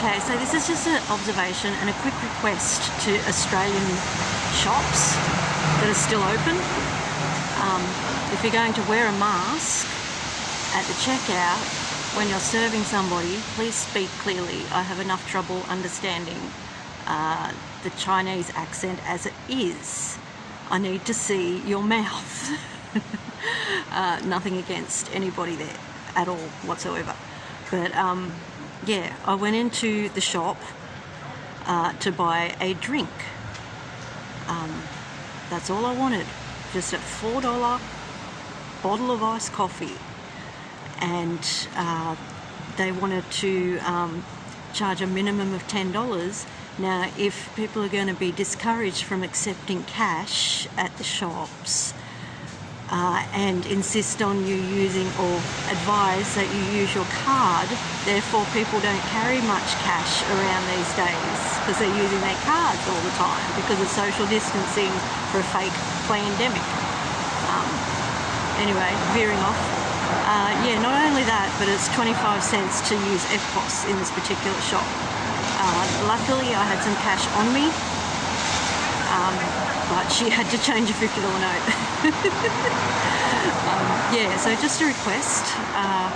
Okay, so this is just an observation and a quick request to Australian shops that are still open. Um, if you're going to wear a mask at the checkout when you're serving somebody, please speak clearly. I have enough trouble understanding uh, the Chinese accent as it is. I need to see your mouth. uh, nothing against anybody there at all whatsoever. But um, yeah, I went into the shop uh, to buy a drink. Um, that's all I wanted. Just a $4 bottle of iced coffee. And uh, they wanted to um, charge a minimum of $10. Now, if people are going to be discouraged from accepting cash at the shops, uh, and insist on you using or advise that you use your card. Therefore, people don't carry much cash around these days because they're using their cards all the time because of social distancing for a fake pandemic. Um, anyway, veering off. Uh, yeah, not only that, but it's 25 cents to use EFTPOS in this particular shop. Uh, luckily, I had some cash on me. Um, but she had to change a $50 note. um, yeah, so just a request, uh,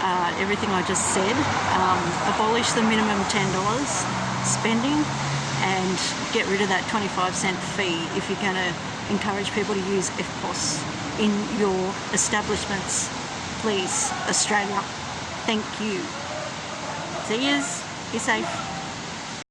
uh, everything I just said, um, abolish the minimum $10 spending and get rid of that 25 cent fee if you're going to encourage people to use EFTPOS in your establishments. Please, Australia. Thank you. See yous. Be safe.